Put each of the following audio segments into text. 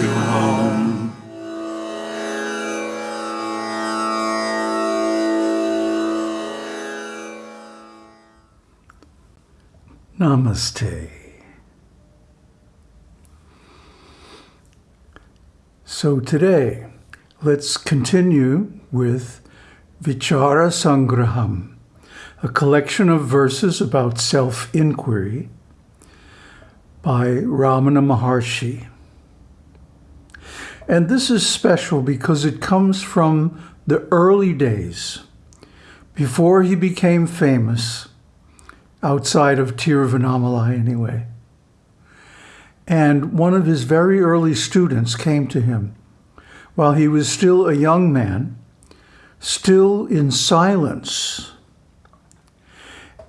you home. Namaste. So today, let's continue with Vichara Sangraham, a collection of verses about self-inquiry by Ramana Maharshi. And this is special because it comes from the early days, before he became famous, outside of Tiruvannamalai anyway. And one of his very early students came to him while he was still a young man, still in silence.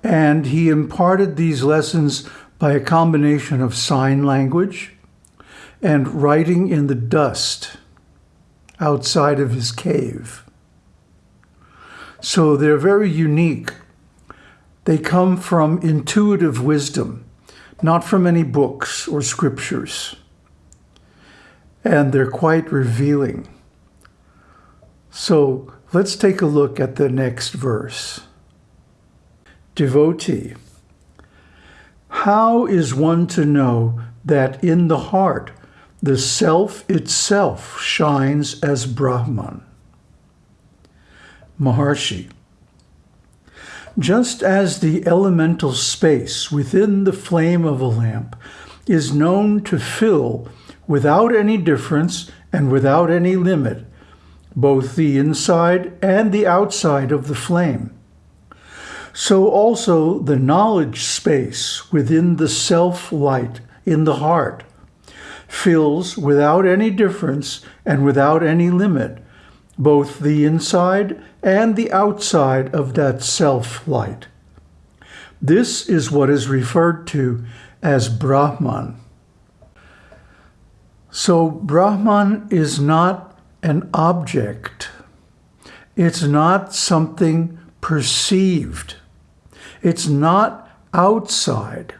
And he imparted these lessons by a combination of sign language and writing in the dust outside of his cave. So they're very unique they come from intuitive wisdom, not from any books or scriptures. And they're quite revealing. So let's take a look at the next verse. Devotee, how is one to know that in the heart the self itself shines as Brahman? Maharshi, just as the elemental space within the flame of a lamp is known to fill without any difference and without any limit, both the inside and the outside of the flame. So also the knowledge space within the self-light in the heart fills without any difference and without any limit both the inside and the outside of that self-light. This is what is referred to as Brahman. So Brahman is not an object. It's not something perceived. It's not outside.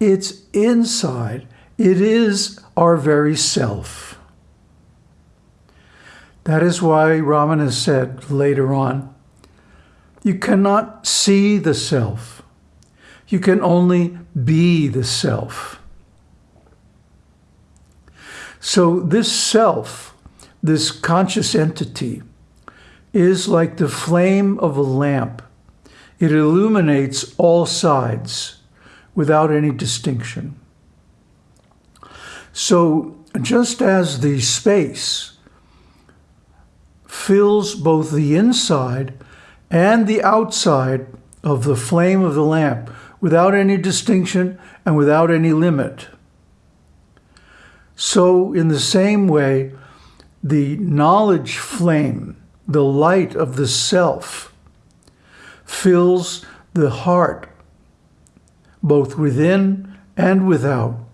It's inside. It is our very self. That is why Ramana said later on, you cannot see the self. You can only be the self. So this self, this conscious entity, is like the flame of a lamp. It illuminates all sides without any distinction. So just as the space fills both the inside and the outside of the flame of the lamp without any distinction and without any limit. So in the same way, the knowledge flame, the light of the self, fills the heart, both within and without,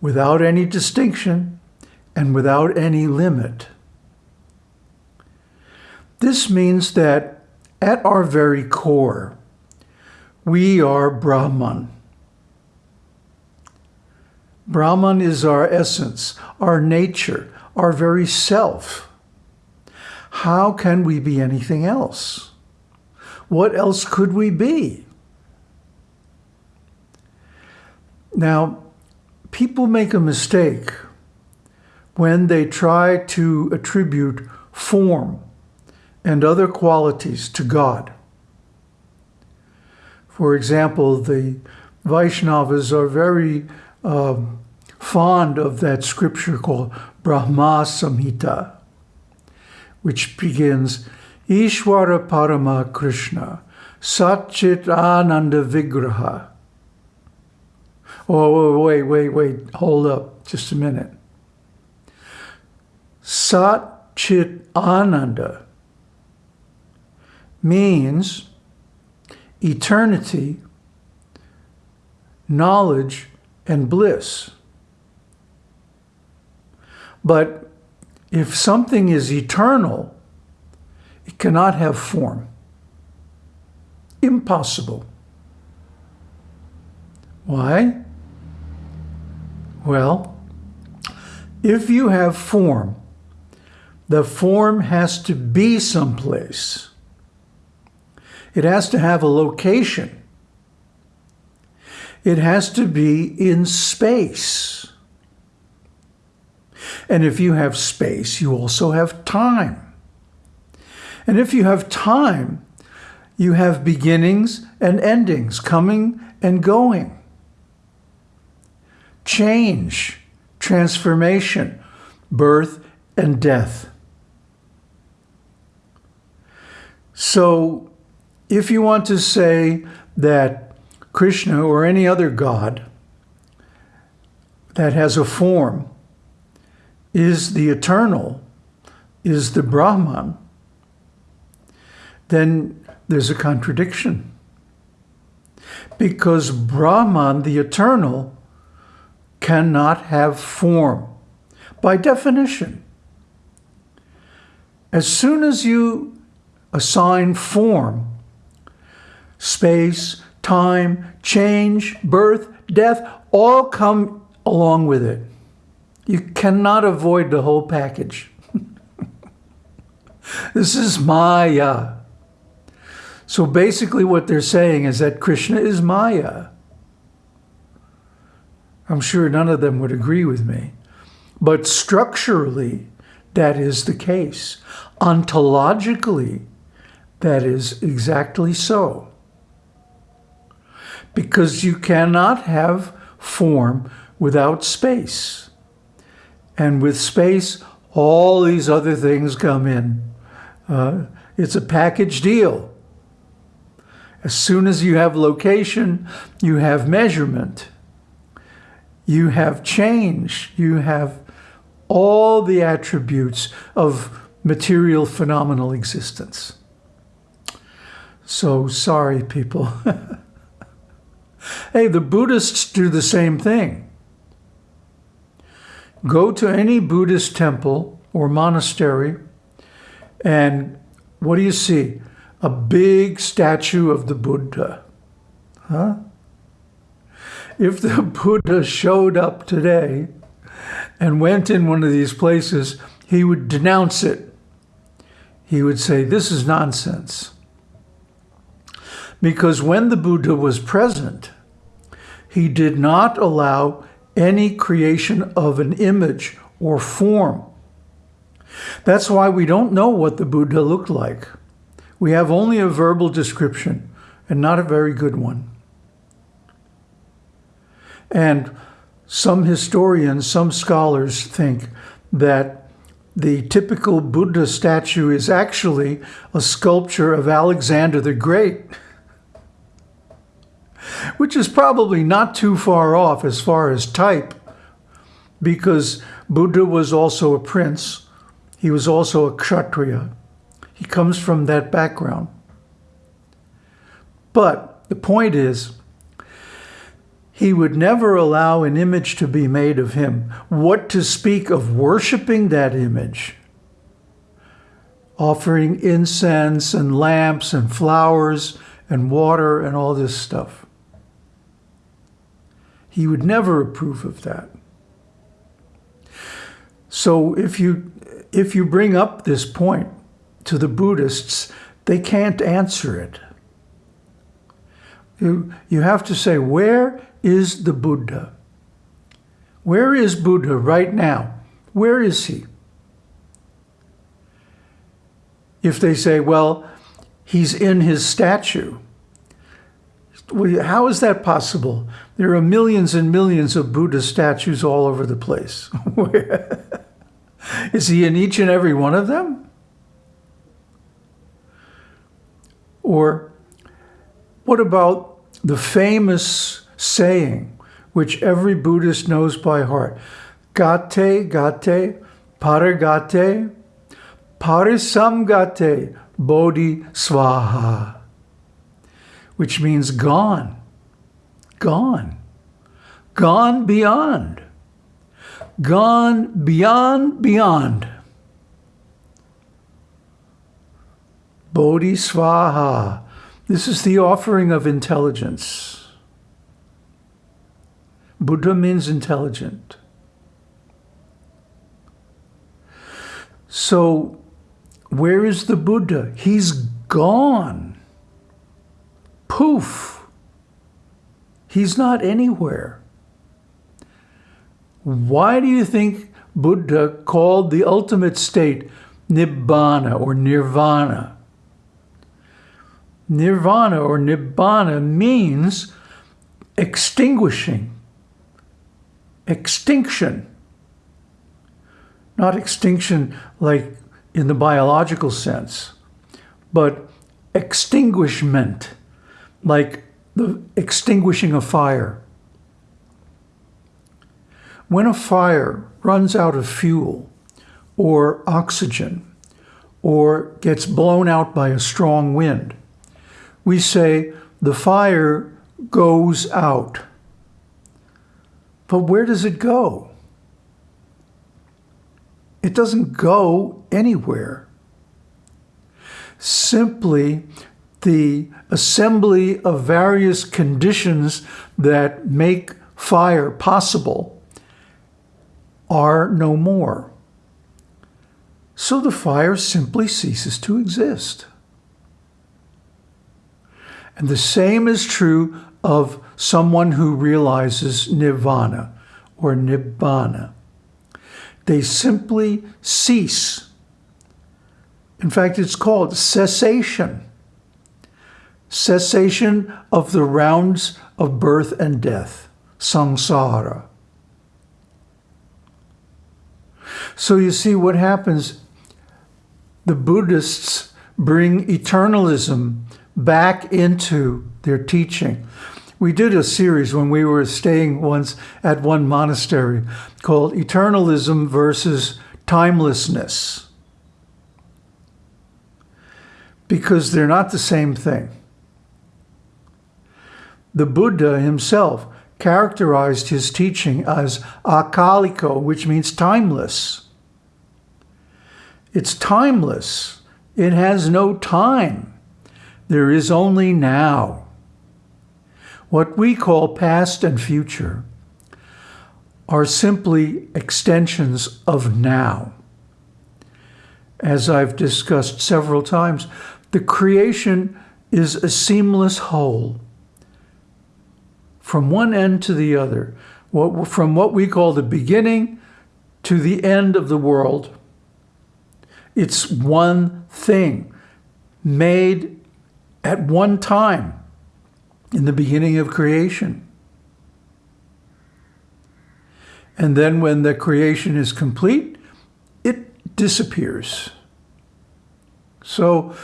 without any distinction and without any limit. This means that at our very core, we are Brahman. Brahman is our essence, our nature, our very self. How can we be anything else? What else could we be? Now, people make a mistake when they try to attribute form and other qualities to God. For example, the Vaishnavas are very um, fond of that scripture called Brahma Samhita, which begins, Ishwara Parama Krishna, Satchit Ananda Vigraha. Oh, wait, wait, wait, hold up just a minute. Sat Chit Ananda means eternity, knowledge, and bliss. But if something is eternal, it cannot have form. Impossible. Why? Well, if you have form, the form has to be someplace. It has to have a location. It has to be in space. And if you have space, you also have time. And if you have time, you have beginnings and endings, coming and going. Change, transformation, birth and death. So if you want to say that Krishna or any other god that has a form is the eternal, is the Brahman, then there's a contradiction. Because Brahman, the eternal, cannot have form by definition. As soon as you assign form, space, time, change, birth, death, all come along with it. You cannot avoid the whole package. this is Maya. So basically what they're saying is that Krishna is Maya. I'm sure none of them would agree with me. But structurally, that is the case. Ontologically, that is exactly so. Because you cannot have form without space. And with space, all these other things come in. Uh, it's a package deal. As soon as you have location, you have measurement. You have change. You have all the attributes of material phenomenal existence. So sorry, people. hey, the Buddhists do the same thing. Go to any Buddhist temple or monastery, and what do you see? a big statue of the Buddha. Huh? If the Buddha showed up today and went in one of these places, he would denounce it. He would say, this is nonsense. Because when the Buddha was present, he did not allow any creation of an image or form. That's why we don't know what the Buddha looked like. We have only a verbal description and not a very good one. And some historians, some scholars think that the typical Buddha statue is actually a sculpture of Alexander the Great, which is probably not too far off as far as type, because Buddha was also a prince. He was also a kshatriya. He comes from that background. But the point is, he would never allow an image to be made of him. What to speak of worshiping that image? Offering incense and lamps and flowers and water and all this stuff. He would never approve of that. So if you, if you bring up this point, to the Buddhists, they can't answer it. You, you have to say, where is the Buddha? Where is Buddha right now? Where is he? If they say, well, he's in his statue, how is that possible? There are millions and millions of Buddha statues all over the place. is he in each and every one of them? Or what about the famous saying, which every Buddhist knows by heart? Gate, gate, paragate, parasamgate, bodhi swaha, which means gone, gone, gone beyond, gone beyond, beyond. Bodhisvaha. This is the offering of intelligence. Buddha means intelligent. So where is the Buddha? He's gone. Poof. He's not anywhere. Why do you think Buddha called the ultimate state Nibbana or Nirvana? Nirvana or Nibbana means extinguishing, extinction. Not extinction like in the biological sense, but extinguishment, like the extinguishing of fire. When a fire runs out of fuel or oxygen or gets blown out by a strong wind, we say the fire goes out. But where does it go? It doesn't go anywhere. Simply the assembly of various conditions that make fire possible are no more. So the fire simply ceases to exist. And the same is true of someone who realizes nirvana or nibbana. They simply cease. In fact, it's called cessation. Cessation of the rounds of birth and death, samsara. So you see what happens. The Buddhists bring eternalism back into their teaching. We did a series when we were staying once at one monastery called Eternalism versus Timelessness. Because they're not the same thing. The Buddha himself characterized his teaching as akaliko, which means timeless. It's timeless. It has no time. There is only now. What we call past and future are simply extensions of now. As I've discussed several times, the creation is a seamless whole from one end to the other, from what we call the beginning to the end of the world. It's one thing made at one time in the beginning of creation. And then when the creation is complete, it disappears. So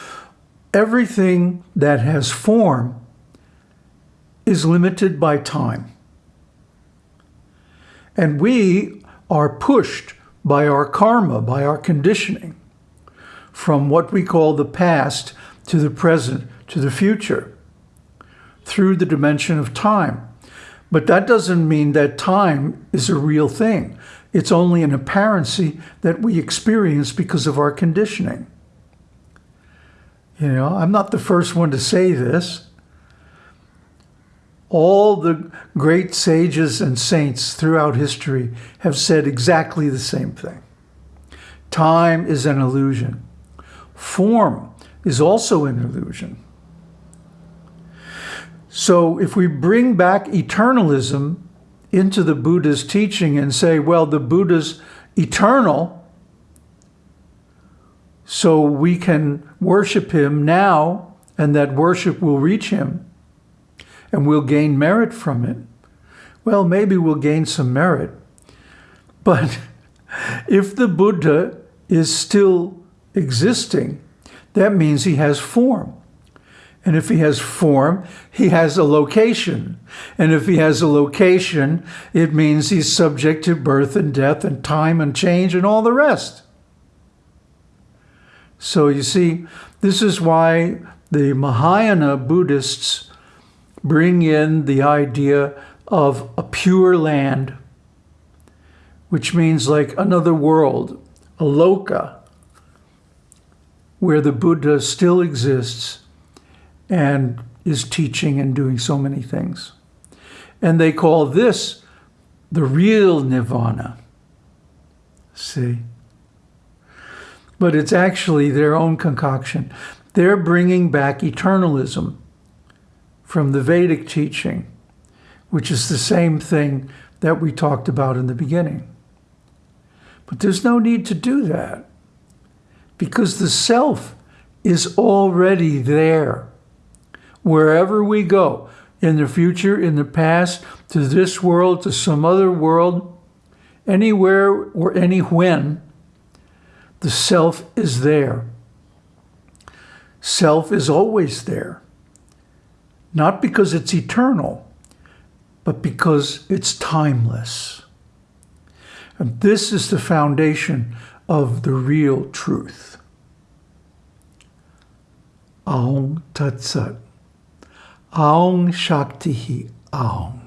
everything that has form is limited by time. And we are pushed by our karma, by our conditioning, from what we call the past to the present to the future through the dimension of time. But that doesn't mean that time is a real thing. It's only an apparency that we experience because of our conditioning. You know, I'm not the first one to say this. All the great sages and saints throughout history have said exactly the same thing. Time is an illusion. Form is also an illusion. So if we bring back eternalism into the Buddha's teaching and say, well, the Buddha's eternal, so we can worship him now and that worship will reach him and we'll gain merit from it. Well, maybe we'll gain some merit. But if the Buddha is still existing, that means he has form. And if he has form, he has a location. And if he has a location, it means he's subject to birth and death and time and change and all the rest. So you see, this is why the Mahayana Buddhists bring in the idea of a pure land, which means like another world, a loka, where the Buddha still exists and is teaching and doing so many things. And they call this the real nirvana. See? but it's actually their own concoction. They're bringing back eternalism from the Vedic teaching, which is the same thing that we talked about in the beginning. But there's no need to do that because the self is already there. Wherever we go, in the future, in the past, to this world, to some other world, anywhere or any when, the self is there. Self is always there. Not because it's eternal, but because it's timeless. And this is the foundation of the real truth. Om Tat Sat. Aung Shakti Aung.